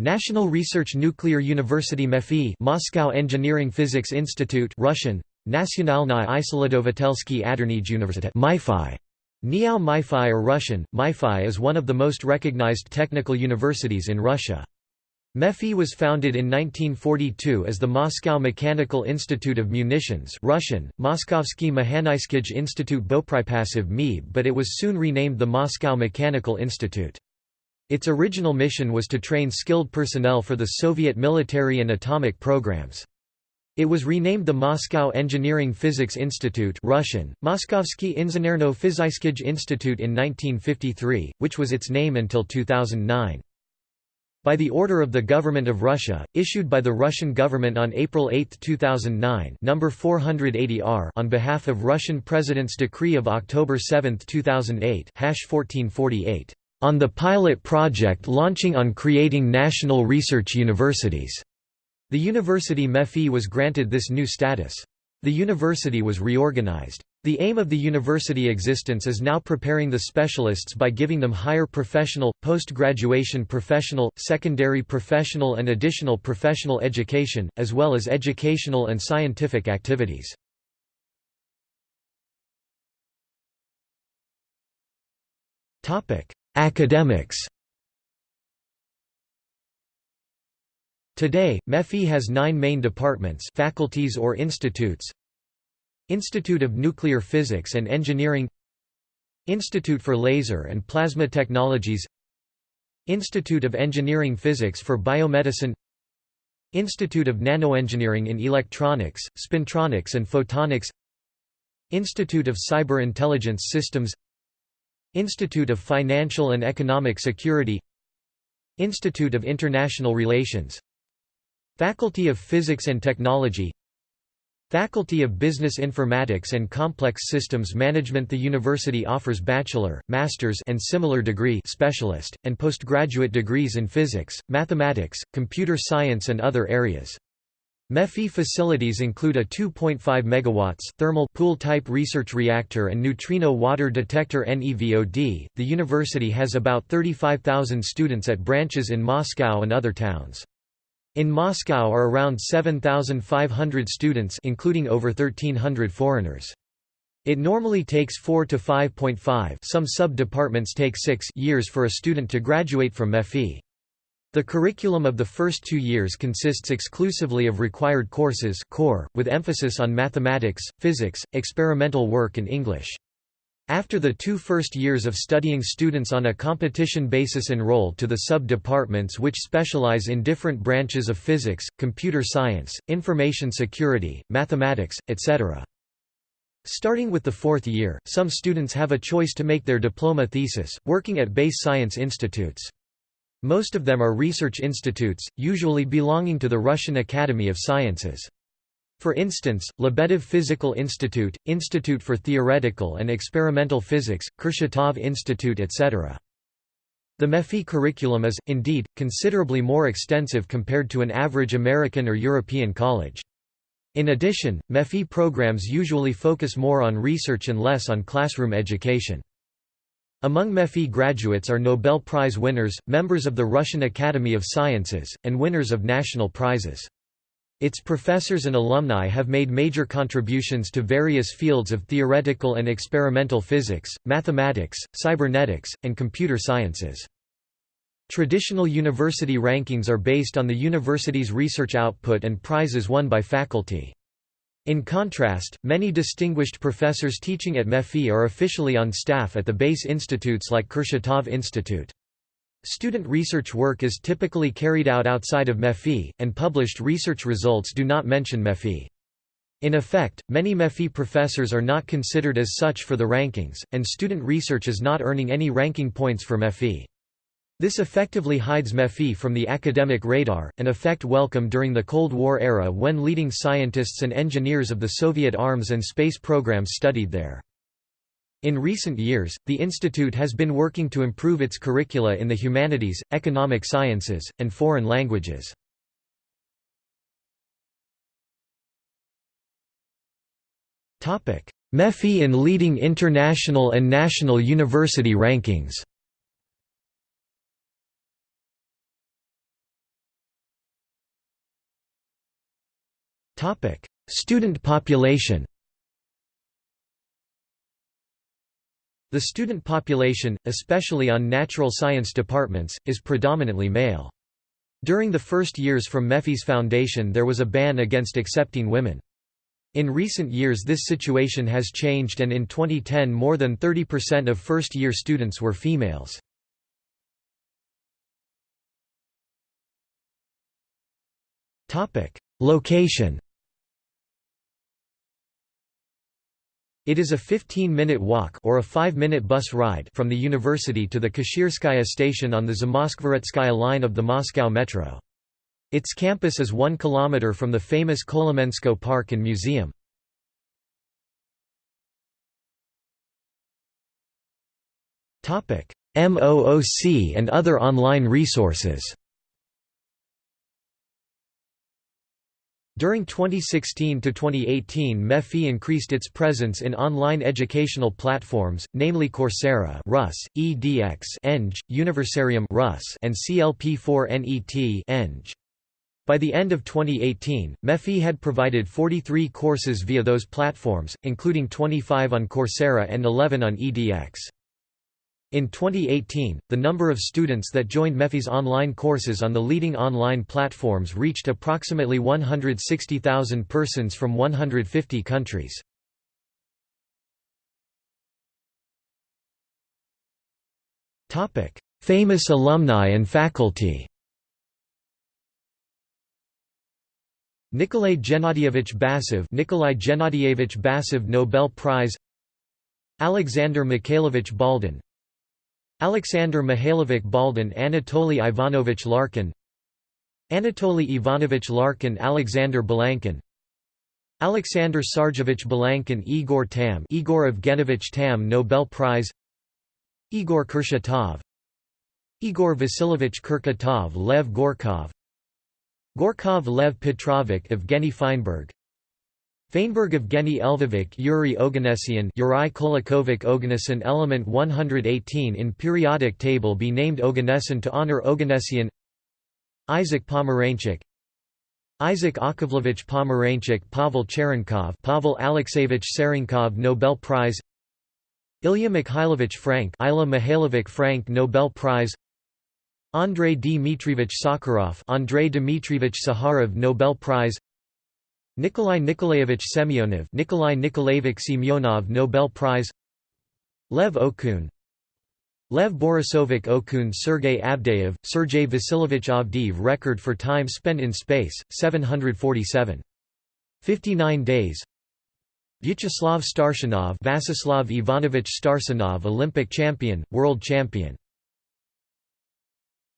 National Research Nuclear University MEPhI Moscow Engineering Physics Institute Russian Nationalny Isolatovatelski Adernij Universitet MIFI Niao MIFI or Russian. MIFI is one of the most recognized technical universities in Russia. MEPhI was founded in 1942 as the Moscow Mechanical Institute of Munitions Russian, Moskovsky Mehanyskij Institute Bopripasiv MIB but it was soon renamed the Moscow Mechanical Institute. Its original mission was to train skilled personnel for the Soviet military and atomic programs. It was renamed the Moscow Engineering Physics Institute Russian, Moskovsky Inženerno Fizyskij Institute in 1953, which was its name until 2009. By the order of the Government of Russia, issued by the Russian government on April 8, 2009 number 480-R on behalf of Russian President's decree of October 7, 2008 1448, on the pilot project launching on creating national research universities. The university MEPhI was granted this new status. The university was reorganized. The aim of the university existence is now preparing the specialists by giving them higher professional, post-graduation professional, secondary professional and additional professional education, as well as educational and scientific activities. Academics. Today, MEPhI has nine main departments faculties or institutes. Institute of Nuclear Physics and Engineering. Institute for Laser and Plasma Technologies. Institute of Engineering Physics for Biomedicine. Institute of Nanoengineering in Electronics, Spintronics and Photonics. Institute of Cyber Intelligence Systems Institute of Financial and Economic Security Institute of International Relations Faculty of Physics and Technology Faculty of Business Informatics and Complex Systems Management The university offers bachelor, master's and similar degree specialist, and postgraduate degrees in physics, mathematics, computer science and other areas. MEPhI facilities include a 2.5 MW thermal pool-type research reactor and neutrino water detector NEVOD. The university has about 35,000 students at branches in Moscow and other towns. In Moscow are around 7,500 students including over 1,300 foreigners. It normally takes 4 to 5.5 some sub-departments take 6 years for a student to graduate from MEPhI. The curriculum of the first two years consists exclusively of required courses core, with emphasis on mathematics, physics, experimental work and English. After the two first years of studying students on a competition basis enroll to the sub-departments which specialize in different branches of physics, computer science, information security, mathematics, etc. Starting with the fourth year, some students have a choice to make their diploma thesis, working at base science institutes. Most of them are research institutes, usually belonging to the Russian Academy of Sciences. For instance, Lebedev Physical Institute, Institute for Theoretical and Experimental Physics, Kurchatov Institute etc. The MEPhI curriculum is, indeed, considerably more extensive compared to an average American or European college. In addition, MEPhI programs usually focus more on research and less on classroom education. Among MEPhI graduates are Nobel Prize winners, members of the Russian Academy of Sciences, and winners of national prizes. Its professors and alumni have made major contributions to various fields of theoretical and experimental physics, mathematics, cybernetics, and computer sciences. Traditional university rankings are based on the university's research output and prizes won by faculty. In contrast, many distinguished professors teaching at MEPhI are officially on staff at the base institutes like Kurchatov Institute. Student research work is typically carried out outside of MEPhI, and published research results do not mention MEPhI. In effect, many MEPhI professors are not considered as such for the rankings, and student research is not earning any ranking points for MEPhI. This effectively hides MEPhI from the academic radar, an effect welcome during the Cold War era when leading scientists and engineers of the Soviet arms and space programs studied there. In recent years, the institute has been working to improve its curricula in the humanities, economic sciences, and foreign languages. MEPhI in leading international and national university rankings Student population The student population, especially on natural science departments, is predominantly male. During the first years from MEPhI's foundation there was a ban against accepting women. In recent years this situation has changed and in 2010 more than 30% of first-year students were females. Location It is a 15-minute walk or a 5-minute bus ride from the university to the Kashirskaya station on the Zamoskvoretskaya line of the Moscow Metro. Its campus is 1 kilometer from the famous Kolomensko Park and Museum. MOOC and other online resources During 2016–2018 MEPhI increased its presence in online educational platforms, namely Coursera Rus, EDX Eng, Universarium Rus, and CLP4NET Eng. By the end of 2018, MEPhI had provided 43 courses via those platforms, including 25 on Coursera and 11 on EDX. In 2018, the number of students that joined MEPhI's online courses on the leading online platforms reached approximately 160,000 persons from 150 countries. Famous alumni and faculty Nikolay Gennadievich Basov Nikolai Gennadievich Basov Nobel Prize Alexander Mikhailovich Baldin Alexander Mihailovich Baldin Anatoly Ivanovich Larkin Anatoly Ivanovich Larkin Alexander Balankin Alexander Sargevich Balankin Igor Tamm Igor Evgenovich Tamm Nobel Prize Igor Kurchatov Igor Vasilovich Kurchatov Lev Gorkov Gorkov Lev Petrovich Evgeny Feinberg Feinberg Evgeny Elvovich Yuri Oganessian Yuri Kolakovic Oganesson Element 118 in periodic table be named Oganesson to honor Oganessian Isaac Pomeranchuk Isaac Akovlevich Pomeranchuk Pavel Cherenkov Pavel Alexeyevich Cherenkov Nobel Prize. Ilya Mikhailovich Frank Ilya Mihailovic Frank Nobel Prize. Andrei Dmitrievich Sakharov Andrei Dmitrievich Sakharov Nobel Prize Nikolai Nikolaevich Semyonov Nikolai Nikolaevich Semyonov Nobel Prize Lev Okun Lev Borisovich Okun Sergei Avdeyev, Sergei Vasilyevich Avdeyev Record for time spent in space, 747. 59 days Vyacheslav Starshinov Vasislav Ivanovich Starshinov Olympic champion, world champion